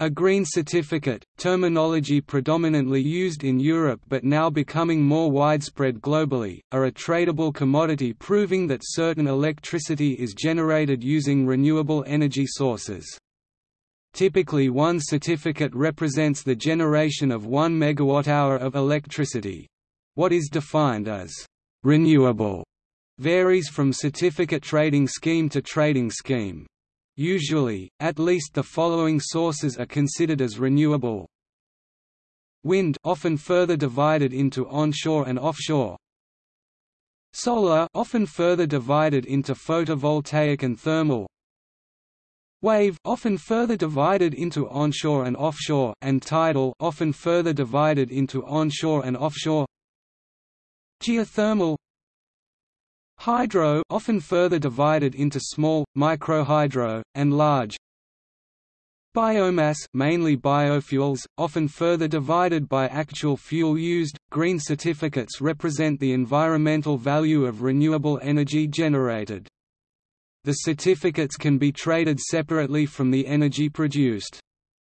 A green certificate, terminology predominantly used in Europe but now becoming more widespread globally, are a tradable commodity proving that certain electricity is generated using renewable energy sources. Typically one certificate represents the generation of 1 megawatt-hour of electricity. What is defined as «renewable» varies from certificate trading scheme to trading scheme. Usually, at least the following sources are considered as renewable. Wind often further divided into onshore and offshore. Solar often further divided into photovoltaic and thermal. Wave often further divided into onshore and offshore and tidal often further divided into onshore and offshore. Geothermal Hydro often further divided into small, microhydro, and large. Biomass mainly biofuels, often further divided by actual fuel used. Green certificates represent the environmental value of renewable energy generated. The certificates can be traded separately from the energy produced.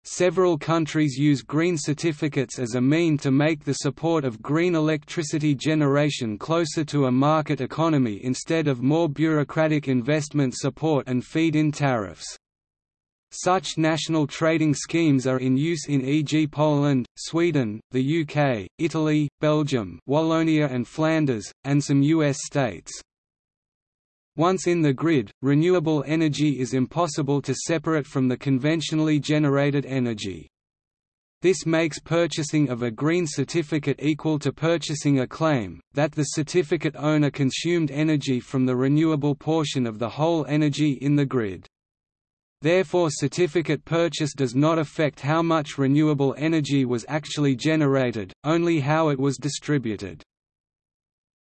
Several countries use green certificates as a mean to make the support of green electricity generation closer to a market economy instead of more bureaucratic investment support and feed-in tariffs. Such national trading schemes are in use in e.g. Poland, Sweden, the UK, Italy, Belgium Wallonia and Flanders, and some US states. Once in the grid, renewable energy is impossible to separate from the conventionally generated energy. This makes purchasing of a green certificate equal to purchasing a claim, that the certificate owner consumed energy from the renewable portion of the whole energy in the grid. Therefore certificate purchase does not affect how much renewable energy was actually generated, only how it was distributed.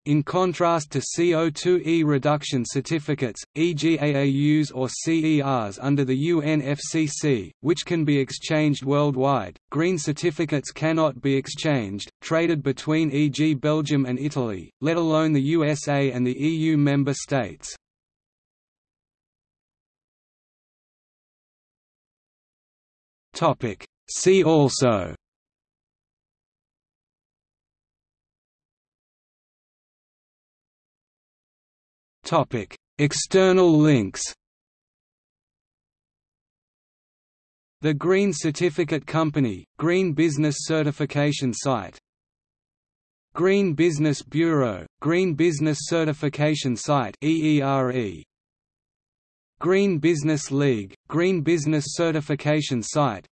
In contrast to CO2e reduction certificates, e.g. AAUs or CERs under the UNFCCC, which can be exchanged worldwide, green certificates cannot be exchanged, traded between e.g. Belgium and Italy, let alone the USA and the EU member states. See also External links. The Green Certificate Company, Green Business Certification Site. Green Business Bureau, Green Business Certification Site EERE Green Business League, Green Business Certification Site.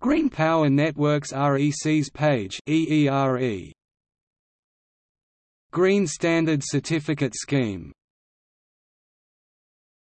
Green Power Networks REC's page EERE Green Standard Certificate Scheme